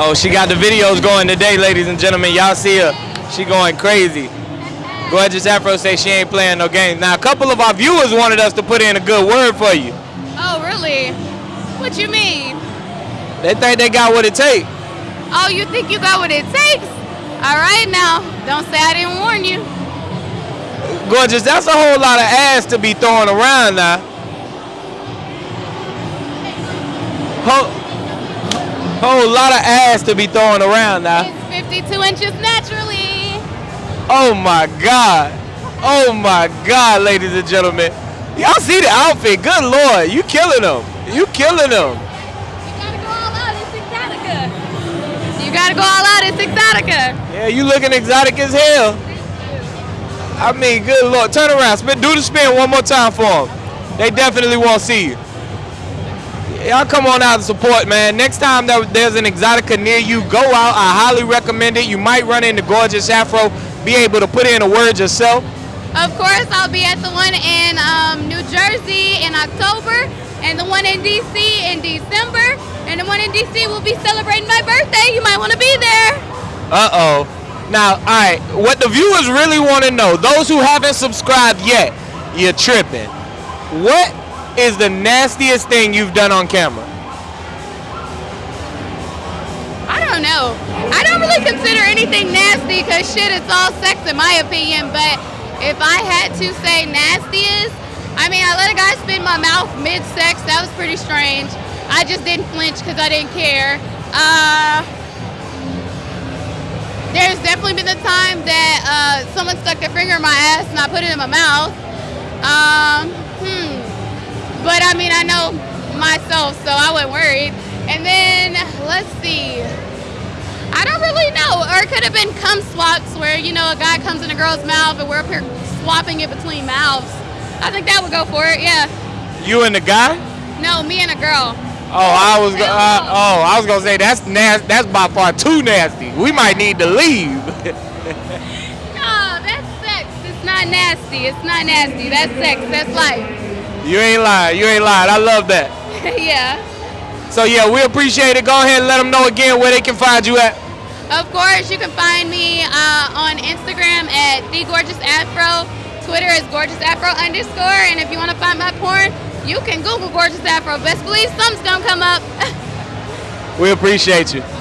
Oh, she got the videos going today, ladies and gentlemen. Y'all see her. She going crazy. Gorgeous Afro say she ain't playing no games. Now, a couple of our viewers wanted us to put in a good word for you. Oh, really? What you mean? They think they got what it takes. Oh, you think you got what it takes? All right, now. Don't say I didn't warn you. Gorgeous, that's a whole lot of ass to be throwing around now. Whole, whole lot of ass to be throwing around now. It's 52 inches naturally. Oh my God. Oh my God, ladies and gentlemen. Y'all see the outfit? Good Lord, you killing them. You killing them. You gotta go all out. It's Exotica. You gotta go all out. It's Exotica. Yeah, you looking exotic as hell. I mean, good Lord. Turn around. Spin, do the spin one more time for them. They definitely won't see you. Y'all come on out and support, man. Next time that there's an Exotica near you, go out. I highly recommend it. You might run into Gorgeous Afro, be able to put in a word yourself. Of course, I'll be at the one in um, New Jersey in October, and the one in DC in December, and the one in DC will be celebrating my birthday. You might want to be there. Uh-oh. Now, all right, what the viewers really want to know, those who haven't subscribed yet, you're tripping. What is the nastiest thing you've done on camera? I don't know. I don't really consider anything nasty because shit, it's all sex in my opinion. But if I had to say nastiest, I mean, I let a guy spin my mouth mid-sex. That was pretty strange. I just didn't flinch because I didn't care. Uh, there's definitely been the time that uh, someone stuck their finger in my ass and I put it in my mouth. Um, I mean, I know myself, so I wasn't worried. And then, let's see. I don't really know. Or it could have been cum swaps where, you know, a guy comes in a girl's mouth and we're up here swapping it between mouths. I think that would go for it, yeah. You and the guy? No, me and a girl. Oh, I was uh, oh, I was gonna say that's nasty. That's by far too nasty. We might need to leave. No, that's sex. It's not nasty. It's not nasty. That's sex. That's life. You ain't lying. You ain't lying. I love that. yeah. So yeah, we appreciate it. Go ahead and let them know again where they can find you at. Of course, you can find me uh, on Instagram at the Gorgeous Afro. Twitter is Gorgeous Afro underscore. And if you want to find my porn, you can Google Gorgeous Afro. Best believe something's gonna come up. We appreciate you.